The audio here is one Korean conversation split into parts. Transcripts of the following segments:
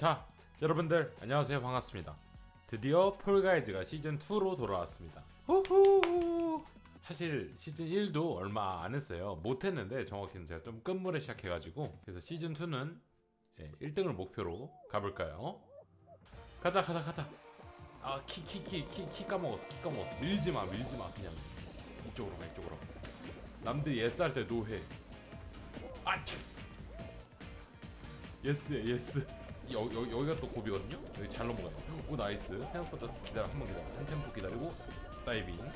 자, 여러분들 안녕하세요. 반갑습니다. 드디어 폴가이즈가 시즌 2로 돌아왔습니다. 후후. 사실 시즌 1도 얼마 안 했어요. 못 했는데 정확히는 제가 좀 끝물에 시작해 가지고 그래서 시즌 2는 1등을 목표로 가볼까요? 가자 가자 가자. 아, 키 키 키 키 키 까먹었어. 키 까먹었어. 밀지 마. 밀지 마. 그냥 이쪽으로 가. 이쪽으로. 남들이 yes 할 때 no해. 아, 참. yes야 yes 여, 여, 여기가 또 고비거든요? 여기 잘 넘어가요. 오 nice. 생각보다 기다려 한 번 기다려. 한 템포 기다리고 다이빙.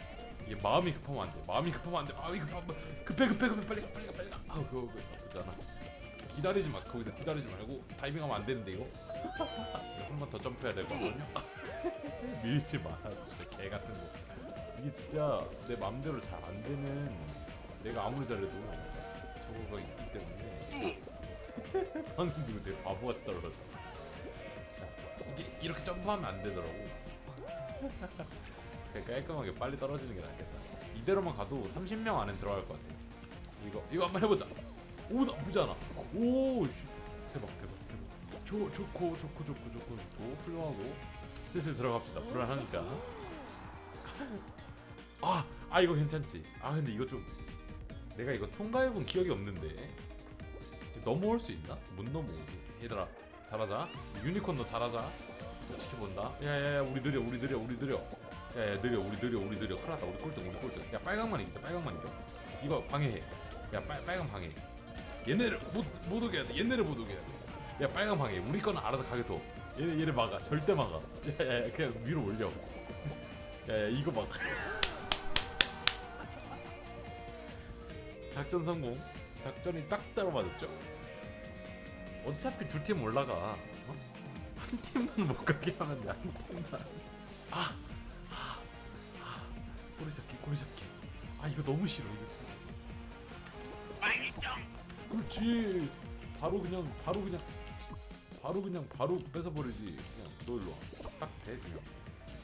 이게 마음이 급하면 안돼. 마음이 급하면 안돼. 마음이 급하면 급해 급해 급해. 빨리 가 빨리 가 빨리 가. 아우 그거 그거 나쁘지 않아. 기다리지 마. 거기서 기다리지 말고 다이빙하면 안 되는데 이거. 한 번 더 점프해야 될 거거든요. 밀지 마. 진짜 개 같은 거. 이게 진짜 내 맘대로 잘 안 되는 내가 아무리 잘해도 저거가 있기 때문에. 방금 누구 되게 바보 같더라고. 자, 이게 이렇게 점프하면 안 되더라고. 그냥 깔끔하게 빨리 떨어지는 게 낫겠다. 이대로만 가도 30명 안에 들어갈 것 같아. 이거 이거 한번 해보자. 오 나쁘지 않아. 오 씨. 대박 대박 대박. 좋 좋고 좋고 좋고 좋고 좋고 훌륭하고 슬슬 들어갑시다. 불안하니까. 아, 아 이거 괜찮지. 아 근데 이거 좀 내가 이거 통과해본 기억이 없는데 넘어올 수 있나? 못 넘어오지 얘들아 잘하자. 유니콘 너 잘하자. 나 지켜본다. 야야야 우리 느려 우리 느려 우리 느려. 야야 느려 우리 느려 우리 느려. 큰일 났다. 우리 꼴등 우리 꼴등. 야 빨강만 이기자 빨강만 이겨. 이거 방해해. 야 빨, 빨강 방해. 얘네를 못, 못 오게 해야 돼. 얘네를 못 오게 해야 돼야 빨강 방해. 우리 거는 알아서 둬. 얘네 얘네 막아. 절대 막아. 야야야 그냥 위로 올려. 야야 이거 막아 작전 성공. 작전이 딱 따로 맞았죠 어차피 두 팀 올라가. 어? 한 팀만 못 가게 하면 돼 한 팀만. 아, 아, 아 꼬리 잡기 꼬리 잡기. 아 이거 너무 싫어 이거 진짜. 그렇지. 바로 그냥 바로 그냥 바로 그냥 바로 뺏어버리지. 그냥 너 일로 와 딱대 그냥.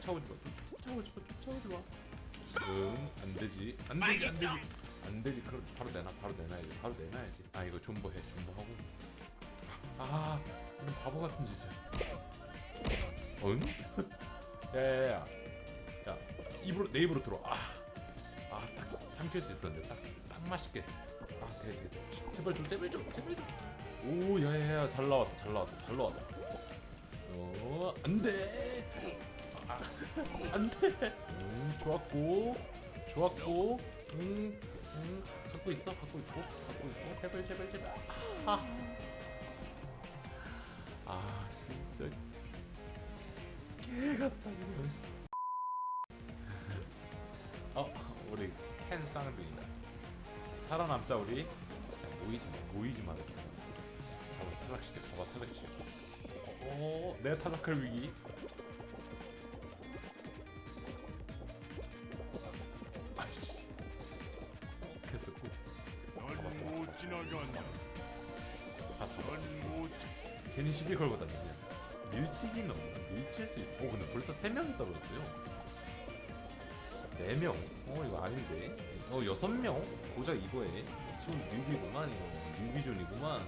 쫓아오지 마 쫓아오지 마 쫓아오지 마 응 안되지. 안되지 안되지. 안되지. 그럼 바로 내놔 바로 내놔야지 바로 내놔야지. 아 이거 존버해 존버하고 아 바보 같은 짓을. 응? 야야야 야. 입으로 내 입으로 들어. 아아딱 삼킬 수 있었는데 딱딱 맛있게. 아돼돼. 제발 좀 제발 좀 제발 좀오 야야야 잘 나왔다 잘 나왔다 잘 나왔다. 어 안돼. 아, 안돼. 음 좋았고 좋았고. 음, 음 갖고 있어 갖고 있고 갖고 있고. 제발 제발 제발. 아, 아 진짜. 개 같다 이거. 어 우리 캔 쌍둥이다. 살아남자 우리? 그냥 모이지 마 모이지 마 잡아 탈락시켜 잡아 탈락시켜. 어내 탈락할 위기. 아이씨. 됐어 잡았어 넌못 지나간다. 다 잡아 괜히 시비 걸고 다니냐 밀치기는 없나? 밀칠 수 있어 오 근데 벌써 3명이 떨어졌어요 4명? 어 이거 아닌데 어 6명? 고작 이거에 지금 newbie구만 이거 newbie zone이구만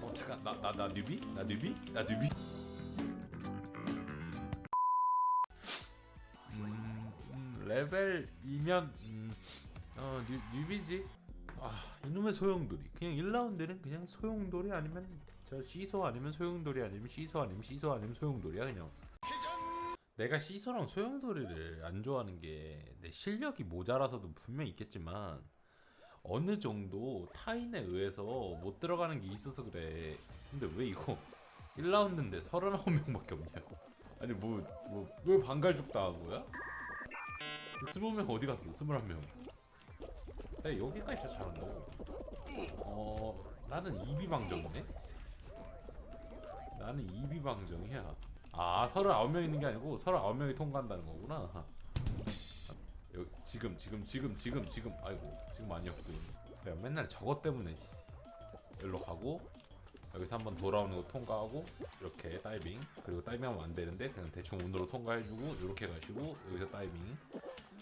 어 잠깐 나 나 나 newbie? 나 newbie? 나 newbie? 음, 음 레벨이면 음, 어 뉴, newbie지 아 이놈의 소용돌이. 그냥 1라운드는 그냥 소용돌이 아니면 저 시소 아니면 소용돌이 아니면 시소 아니면 시소 아니면 소용돌이야 그냥. 내가 시소랑 소용돌이를 안 좋아하는 게 내 실력이 모자라서도 분명 있겠지만 어느 정도 타인에 의해서 못 들어가는 게 있어서 그래. 근데 왜 이거 1라운드인데 39명밖에 없냐고 아니 뭐뭐왜 반갈죽 당한 거야? 20명 어디 갔어? 21명 야, 여기까지 진짜 잘한다고. 어, 나는 이비방정이네. 나는 이비방정이야. 아, 39명 있는 게 아니고 39명이 통과한다는 거구나. 여기, 지금, 지금, 지금, 지금, 지금. 아이고, 지금 아니었군. 내가 맨날 저것 때문에 씨. 여기로 가고 여기서 한번 돌아오는 거 통과하고 이렇게 다이빙 그리고 다이빙하면 안 되는데 그냥 대충 운으로 통과해주고 이렇게 가시고 여기서 다이빙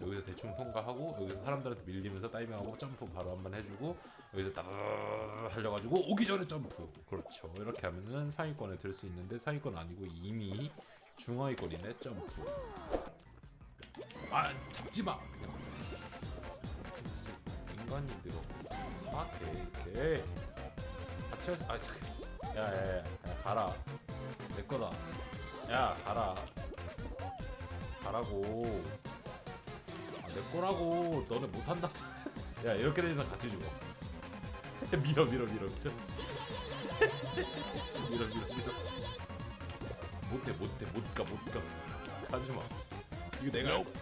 여기서 대충 통과하고 여기서 사람들한테 밀리면서 다이빙하고 점프 바로 한 번 해주고 여기서 따르르 달려가지고 오기 전에 점프. 그렇죠. 이렇게 하면은 상위권에 들 수 있는데 상위권 아니고 이미 중하위권이네 점프. 아 잡지마 그냥. 인간이 들어 사악해 이렇게. 같이 해서 아 잠깐 야야야 야, 가라. 내 거다. 야 가라. 가라고. 아, 내 거라고 너네 못한다. 야 이렇게 되면 같이 죽어. 밀어 밀어 밀어. 밀어 밀어 밀어. 밀어 못해 못해 못가 못가. 가지마. 이거 내가 할 거야.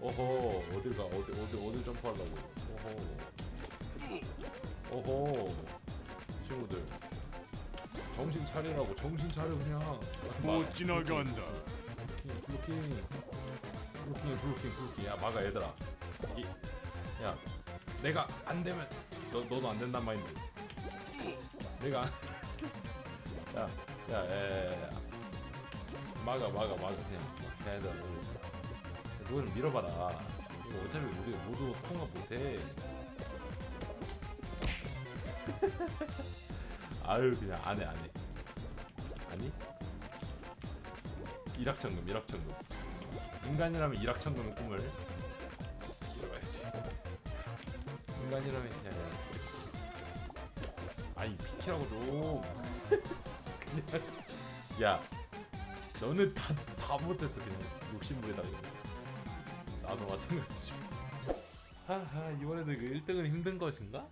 어허 어딜 가? 어디 어디 어디 점프하려고? 어허. 어허. 친구들. 정신 차리라고 정신 차려 그냥. 못 지나간다. 블로킹 블로킹 블로킹 블로킹 블로킹 야 막아 얘들아 이, 야 내가 안 되면 너 너도 안 된단 마인드 내가 안- 야, 야, 야. 막아, 막아, 막아, 그냥. 야, 얘들아, 너, 너는 밀어봐라. 이거 어차피 우리 모두 통과 못해. 아유, 그냥 안 해, 안 해. 아니? 일확천금, 일확천금. 인간이라면 일확천금의 꿈을 이뤄야지. 인간이라면 그냥, 야. 아니, 비키라고 좀. 그냥 야 너는 다, 다 못했어 그냥 욕심부리다 이거 나도 마찬가지지 하하 이번에도 그 1등은 힘든 것인가?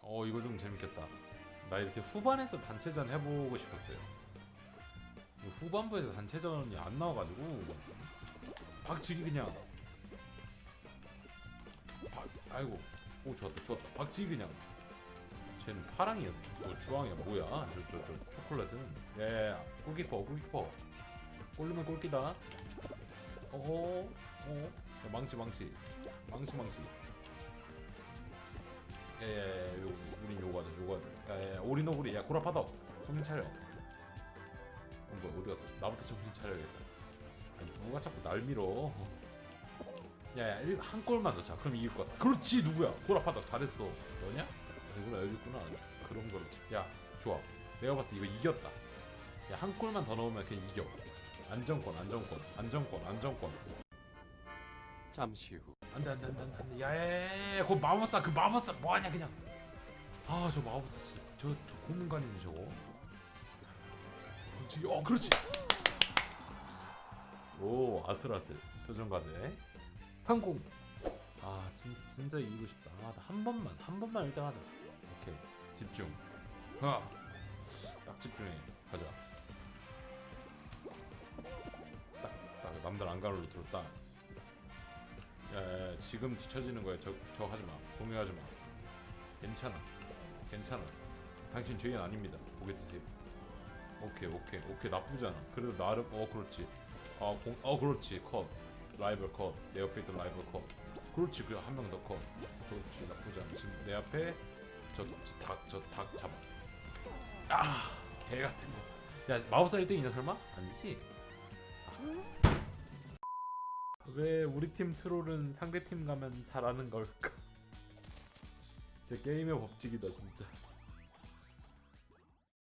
어 이거 좀 재밌겠다 나 이렇게 후반에서 단체전 해보고 싶었어요 후반부에서 단체전이 안 나와가지고 박치기 그냥. 박, 아이고. 오 좋았다 좋았다. 박치기 그냥. 쟤는 파랑이야. 뭐 주황이야. 뭐야? 저저 저 초콜릿은. 예 골키퍼 골키퍼. 골르면 골키다. 어허 어. 야, 망치 망치. 망치 망치. 예예 예 요 우린 요거 하자 요거 하자. 야야 오리 너구리 야 고라파더. 정신 차려. 어, 뭐야 어디 갔어? 나부터 정신 차려야겠다 아니 누가 자꾸 날 밀어. 야야 일- 한 골만 넣자. 그럼 이길 거야. 그렇지 누구야? 고라파더 잘했어. 너냐? 이구나 여기 있구나. 그런 거지 야 좋아. 내가 봤을 때 이거 이겼다. 야 한 골만 더 넣으면 그냥 이겨. 안정권 안정권 안정권 안정권. 잠시 후. 안돼 안돼 안돼 안돼. 안돼 야야야야 그 마법사 그 마법사 뭐하냐 그냥. 아 저 마법사 진짜 저, 저 고문관이네 저거. 그렇지. 어 그렇지 오 아슬아슬 도전 과제 성공 아 진짜 진짜 이기고 싶다 아, 나한 번만 한 번만 1등 하자 오케이 집중 하딱 집중해 가자 딱, 딱 남들 안 가로로 들었다 야, 야, 지금 뒤처지는 거야. 저, 저 하지 마. 동요하지 마. 괜찮아. 괜찮아. 당신 죄인 아닙니다. 고개 드세요. 오케이, 오케이, 오케이. 나쁘지 않아. 그래도 나름, 어, 그렇지. 어, 공, 어, 그렇지. 컷. 라이벌 컷. 내 옆에 있던 라이벌 컷. 그렇지. 그래, 한명 더 컷. 그렇지. 나쁘지 않아. 지금 내 앞에 저, 저 닭, 저 닭 잡아. 아, 개 같은 거. 야, 마법사 1등이냐, 설마? 아니지? 왜 우리 팀 트롤은 상대 팀 가면 잘하는 걸까? 진짜 게임의 법칙이다 진짜.